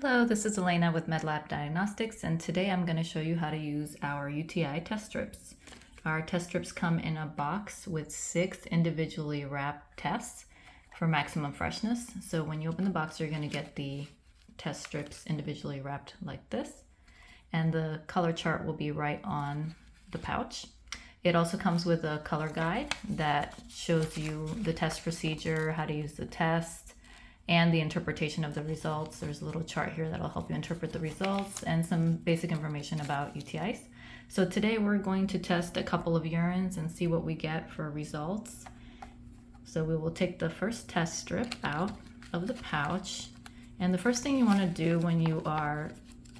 Hello, this is Elena with MedLab Diagnostics, and today I'm going to show you how to use our UTI test strips. Our test strips come in a box with six individually wrapped tests for maximum freshness. So when you open the box, you're going to get the test strips individually wrapped like this, and the color chart will be right on the pouch. It also comes with a color guide that shows you the test procedure, how to use the test, and the interpretation of the results. There's a little chart here that'll help you interpret the results and some basic information about UTIs. So today we're going to test a couple of urines and see what we get for results. So we will take the first test strip out of the pouch. And the first thing you want to do when you are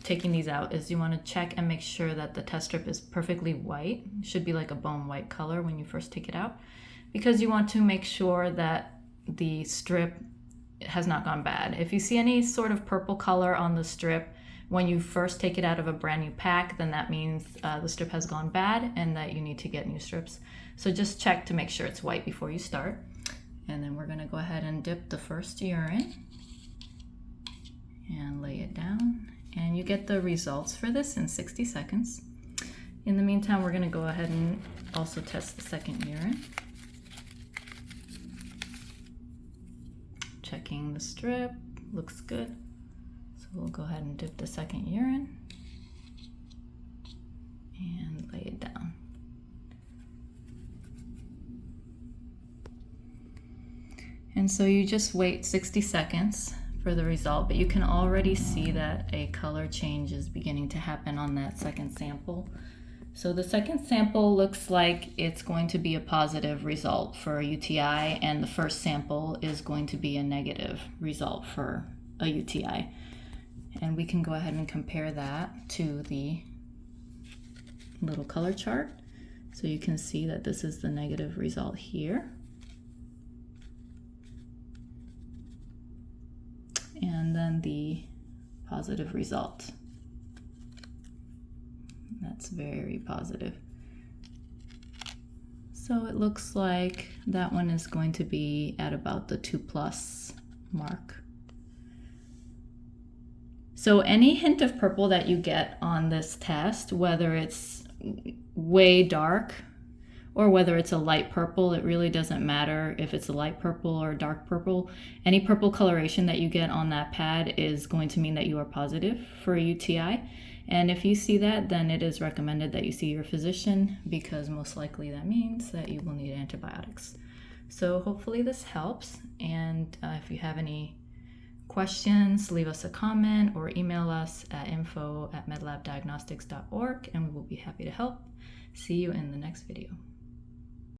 taking these out is you want to check and make sure that the test strip is perfectly white. It should be like a bone white color when you first take it out because you want to make sure that the strip has not gone bad. If you see any sort of purple color on the strip when you first take it out of a brand new pack, then that means uh, the strip has gone bad and that you need to get new strips. So just check to make sure it's white before you start. And then we're gonna go ahead and dip the first urine and lay it down. And you get the results for this in 60 seconds. In the meantime, we're gonna go ahead and also test the second urine. Checking the strip, looks good. So we'll go ahead and dip the second urine and lay it down. And so you just wait 60 seconds for the result, but you can already see that a color change is beginning to happen on that second sample. So the second sample looks like it's going to be a positive result for a UTI and the first sample is going to be a negative result for a UTI. And we can go ahead and compare that to the little color chart. So you can see that this is the negative result here. And then the positive result. That's very positive. So it looks like that one is going to be at about the 2 plus mark. So any hint of purple that you get on this test, whether it's way dark or whether it's a light purple, it really doesn't matter if it's a light purple or a dark purple. Any purple coloration that you get on that pad is going to mean that you are positive for a UTI. And if you see that, then it is recommended that you see your physician because most likely that means that you will need antibiotics. So hopefully this helps. And uh, if you have any questions, leave us a comment or email us at info at medlabdiagnostics.org and we will be happy to help. See you in the next video.